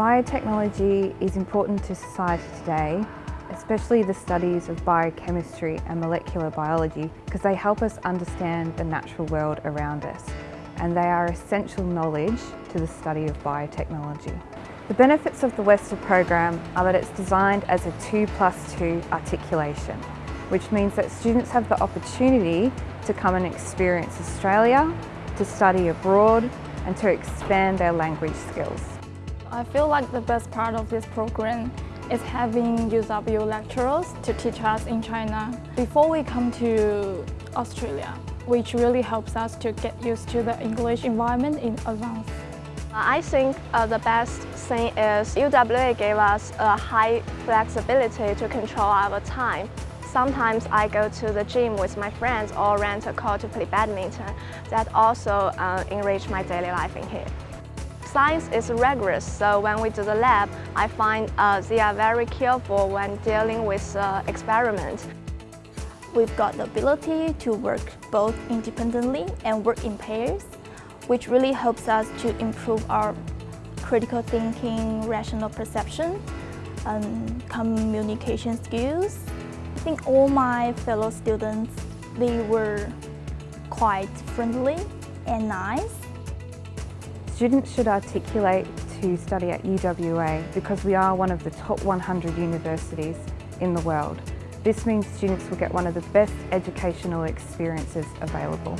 Biotechnology is important to society today, especially the studies of biochemistry and molecular biology because they help us understand the natural world around us and they are essential knowledge to the study of biotechnology. The benefits of the Western program are that it's designed as a 2 plus 2 articulation, which means that students have the opportunity to come and experience Australia, to study abroad and to expand their language skills. I feel like the best part of this program is having UW lecturers to teach us in China before we come to Australia, which really helps us to get used to the English environment in advance. I think uh, the best thing is UWA gave us a high flexibility to control our time. Sometimes I go to the gym with my friends or rent a car to play badminton. That also uh, enrich my daily life in here. Science is rigorous, so when we do the lab, I find uh, they are very careful when dealing with uh, experiments. We've got the ability to work both independently and work in pairs, which really helps us to improve our critical thinking, rational perception, and communication skills. I think all my fellow students, they were quite friendly and nice. Students should articulate to study at UWA because we are one of the top 100 universities in the world. This means students will get one of the best educational experiences available.